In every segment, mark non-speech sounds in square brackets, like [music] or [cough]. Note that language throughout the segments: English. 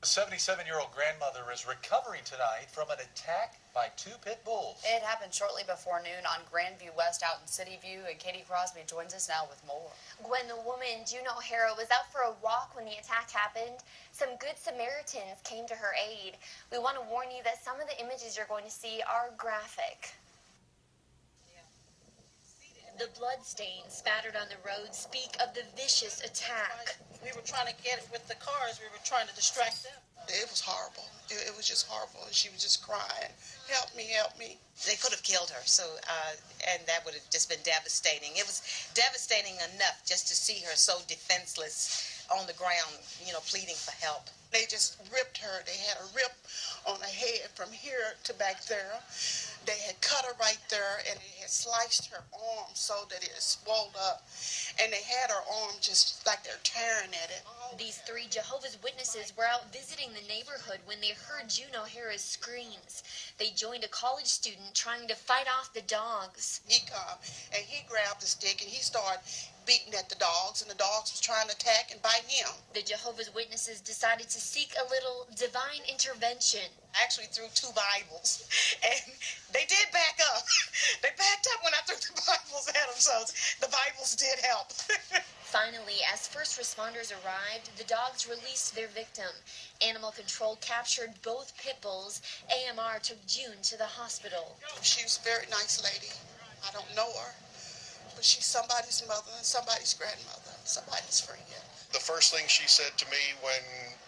A 77 year old grandmother is recovering tonight from an attack by two pit bulls. It happened shortly before noon on Grandview West out in City View, and Katie Crosby joins us now with more. Gwen, the woman, June O'Hara, was out for a walk when the attack happened. Some good Samaritans came to her aid. We want to warn you that some of the images you're going to see are graphic. The bloodstains spattered on the road speak of the vicious attack. We were trying to get it with the cars. We were trying to distract them. It was horrible. It, it was just horrible. And she was just crying, help me, help me. They could have killed her, so uh, and that would have just been devastating. It was devastating enough just to see her so defenseless on the ground, you know, pleading for help. They just ripped her. They had a rip on her head from here to back there. They had cut her right there and they had sliced her arm so that it swelled up. And they had her arm just like they're tearing at it. These three Jehovah's Witnesses were out visiting the neighborhood when they heard June O'Hara's screams. They joined a college student trying to fight off the dogs. He come and he grabbed the stick and he started beating at the dogs and the dogs was trying to attack and bite him. The Jehovah's Witnesses decided to seek a little divine intervention. I actually threw two Bibles [laughs] and they did back up. they backed up when I threw the Bibles at them, so the Bibles did help. [laughs] Finally, as first responders arrived, the dogs released their victim. Animal Control captured both pit bulls. AMR took June to the hospital. She was a very nice lady. I don't know her, but she's somebody's mother and somebody's grandmother, and somebody's friend. The first thing she said to me when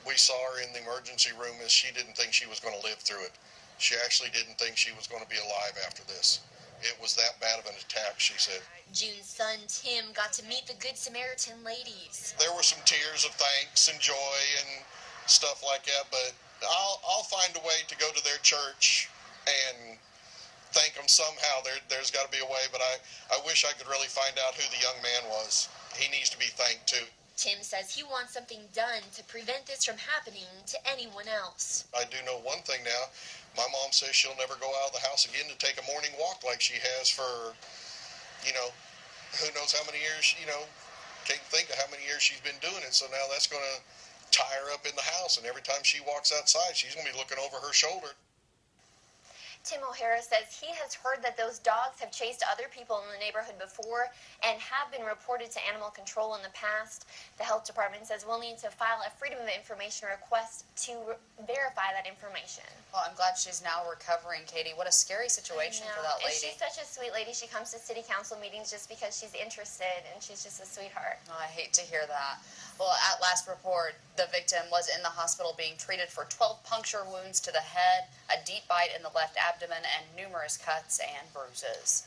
we saw her in the emergency room is she didn't think she was going to live through it. She actually didn't think she was going to be alive after this. It was that bad of an attack, she said. June's son Tim got to meet the Good Samaritan ladies. There were some tears of thanks and joy and stuff like that, but I'll, I'll find a way to go to their church and thank them somehow. There, there's got to be a way, but I, I wish I could really find out who the young man was. He needs to be thanked too. Tim says he wants something done to prevent this from happening to anyone else. I do know one thing now. My mom says she'll never go out of the house again to take a morning walk like she has for, you know, who knows how many years, you know, can't think of how many years she's been doing it. So now that's going to tie her up in the house. And every time she walks outside, she's going to be looking over her shoulder. Tim O'Hara says he has heard that those dogs have chased other people in the neighborhood before and have been reported to animal control in the past. The health department says we'll need to file a Freedom of Information request to verify that information. Well, I'm glad she's now recovering, Katie. What a scary situation for that lady. And she's such a sweet lady. She comes to city council meetings just because she's interested and she's just a sweetheart. Oh, I hate to hear that. Well, at last report, the victim was in the hospital being treated for 12 puncture wounds to the head, a deep bite in the left abdomen, and numerous cuts and bruises.